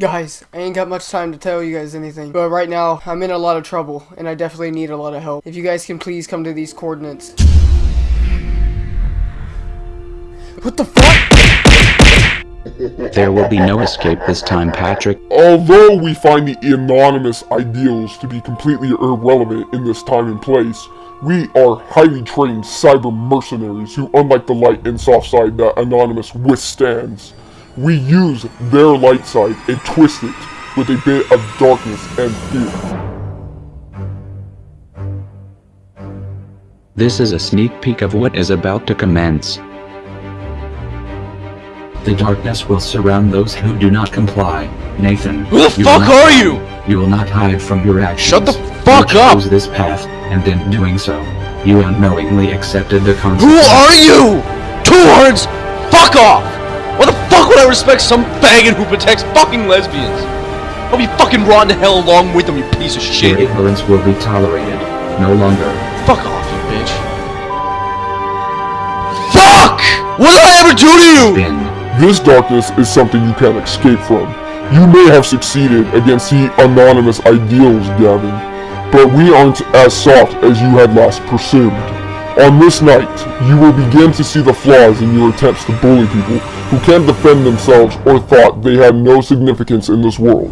Guys, I ain't got much time to tell you guys anything, but right now, I'm in a lot of trouble, and I definitely need a lot of help. If you guys can please come to these coordinates. What the fuck? There will be no escape this time, Patrick. Although we find the anonymous ideals to be completely irrelevant in this time and place, we are highly trained cyber mercenaries who, unlike the light and soft side that Anonymous withstands, we use their light side and twist it with a bit of darkness and fear. This is a sneak peek of what is about to commence. The darkness will surround those who do not comply. Nathan, Who the fuck not are hide- you? You will not hide from your actions. Shut the fuck you up! chose this path, and in doing so, you unknowingly accepted the consequences. Who are you? Two words. Fuck off. Why the fuck would I respect some faggot who protects fucking lesbians? I'll be fucking rotten to hell along with them, you piece of Your shit. ignorance will be tolerated. No longer. Fuck off, you bitch. Fuck! What did I ever do to you? Bin. This darkness is something you can't escape from. You may have succeeded against the anonymous ideals, Gavin, but we aren't as soft as you had last presumed. On this night, you will begin to see the flaws in your attempts to bully people who can't defend themselves or thought they had no significance in this world.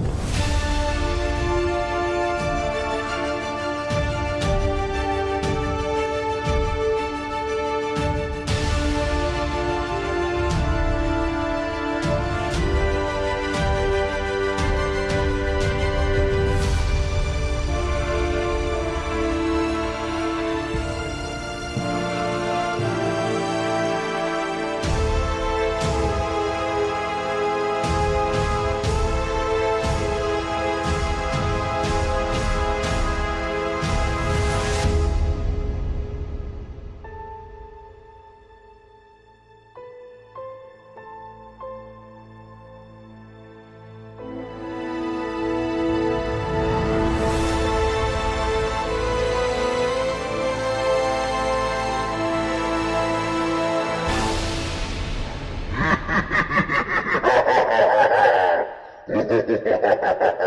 ha ha ha